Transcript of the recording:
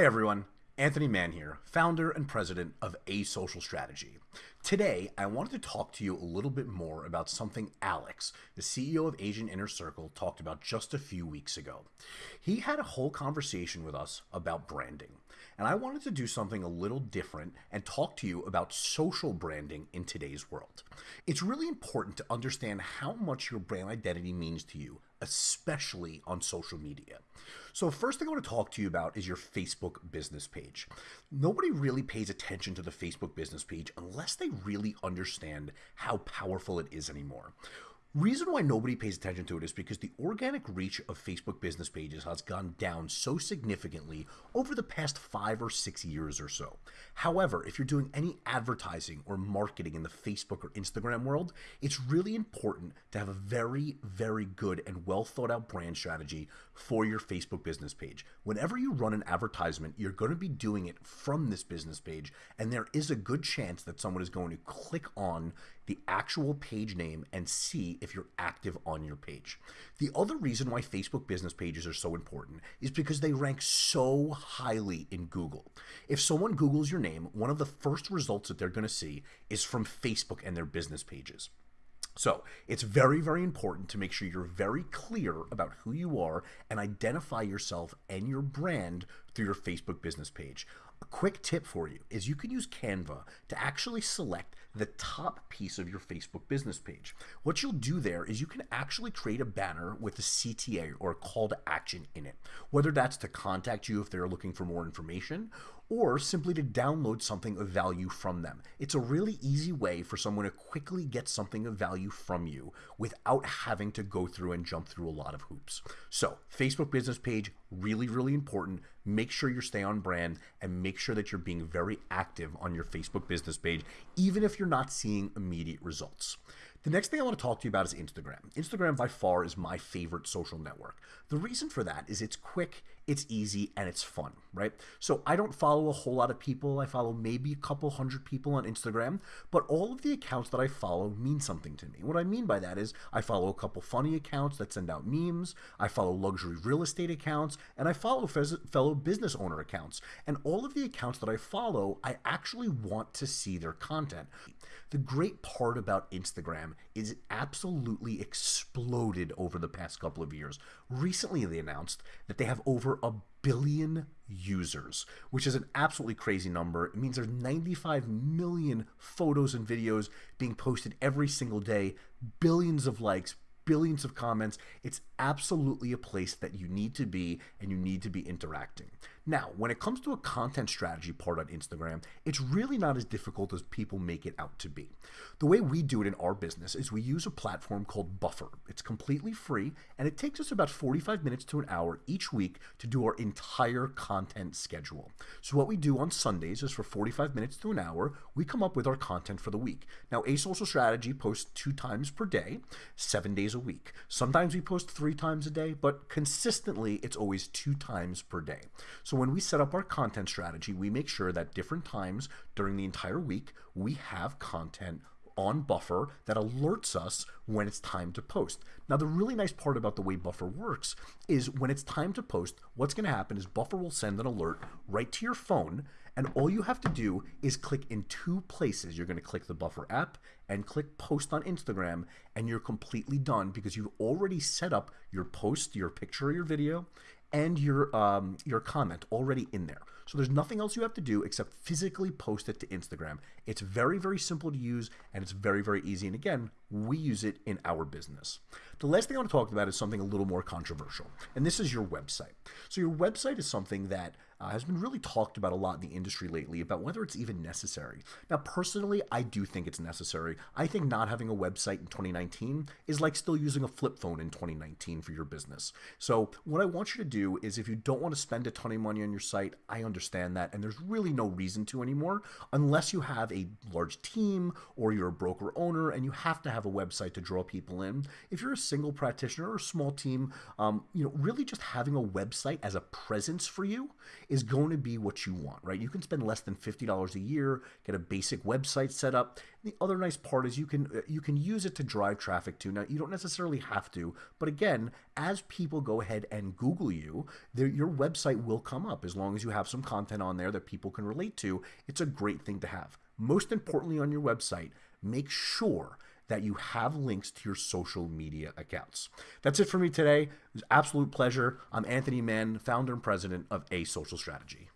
Hey everyone, Anthony Mann here, founder and president of A Social Strategy. Today, I wanted to talk to you a little bit more about something Alex, the CEO of Agent Inner Circle, talked about just a few weeks ago. He had a whole conversation with us about branding, and I wanted to do something a little different and talk to you about social branding in today's world. It's really important to understand how much your brand identity means to you, especially on social media. So first thing I want to talk to you about is your Facebook business page. Nobody really pays attention to the Facebook business page unless they really understand how powerful it is anymore. Reason why nobody pays attention to it is because the organic reach of Facebook business pages has gone down so significantly over the past five or six years or so. However, if you're doing any advertising or marketing in the Facebook or Instagram world, it's really important to have a very, very good and well thought out brand strategy for your Facebook business page. Whenever you run an advertisement, you're going to be doing it from this business page, and there is a good chance that someone is going to click on the actual page name and see if you're active on your page. The other reason why Facebook business pages are so important is because they rank so highly in Google. If someone Googles your name, one of the first results that they're going to see is from Facebook and their business pages. So it's very, very important to make sure you're very clear about who you are and identify yourself and your brand through your Facebook business page. Quick tip for you is you can use Canva to actually select the top piece of your Facebook business page. What you'll do there is you can actually create a banner with a CTA or a call to action in it, whether that's to contact you if they're looking for more information or simply to download something of value from them. It's a really easy way for someone to quickly get something of value from you without having to go through and jump through a lot of hoops. So, Facebook business page, really, really important. Make sure you stay on brand and make sure that you're being very active on your Facebook business page, even if you're not seeing immediate results. The next thing I want to talk to you about is Instagram. Instagram by far is my favorite social network. The reason for that is it's quick, it's easy, and it's fun, right? So I don't follow a whole lot of people. I follow maybe a couple hundred people on Instagram, but all of the accounts that I follow mean something to me. What I mean by that is I follow a couple funny accounts that send out memes, I follow luxury real estate accounts, and I follow fellow business owner accounts. And all of the accounts that I follow, I actually want to see their content. The great part about Instagram is it absolutely exploded over the past couple of years. Recently, they announced that they have over a billion users, which is an absolutely crazy number. It means there's 95 million photos and videos being posted every single day, billions of likes, billions of comments. It's absolutely a place that you need to be and you need to be interacting. Now, when it comes to a content strategy part on Instagram, it's really not as difficult as people make it out to be. The way we do it in our business is we use a platform called Buffer. It's completely free and it takes us about 45 minutes to an hour each week to do our entire content schedule. So what we do on Sundays is for 45 minutes to an hour, we come up with our content for the week. Now, A Social Strategy posts two times per day, seven days a week. Sometimes we post three times a day, but consistently it's always two times per day. When we set up our content strategy, we make sure that different times during the entire week, we have content on Buffer that alerts us when it's time to post. Now, the really nice part about the way Buffer works is when it's time to post, what's going to happen is Buffer will send an alert right to your phone, and all you have to do is click in two places. You're going to click the Buffer app and click post on Instagram, and you're completely done because you've already set up your post, your picture, or your video, and your um, your comment already in there. So there's nothing else you have to do except physically post it to Instagram. It's very, very simple to use and it's very, very easy. And again, we use it in our business. The last thing I want to talk about is something a little more controversial, and this is your website. So your website is something that uh, has been really talked about a lot in the industry lately about whether it's even necessary. Now, personally, I do think it's necessary. I think not having a website in 2019 is like still using a flip phone in 2019 for your business. So, what I want you to do is if you don't want to spend a ton of money on your site, I understand that, and there's really no reason to anymore unless you have a large team or you're a broker owner and you have to have a website to draw people in. If you're a single practitioner or a small team, um, you know, really just having a website as a presence for you is going to be what you want, right? You can spend less than $50 a year, get a basic website set up. The other nice part is you can uh, you can use it to drive traffic to. Now, you don't necessarily have to, but again, as people go ahead and Google you, your website will come up as long as you have some content on there that people can relate to. It's a great thing to have. Most importantly on your website, make sure that you have links to your social media accounts. That's it for me today. It was absolute pleasure. I'm Anthony Mann, founder and president of A Social Strategy.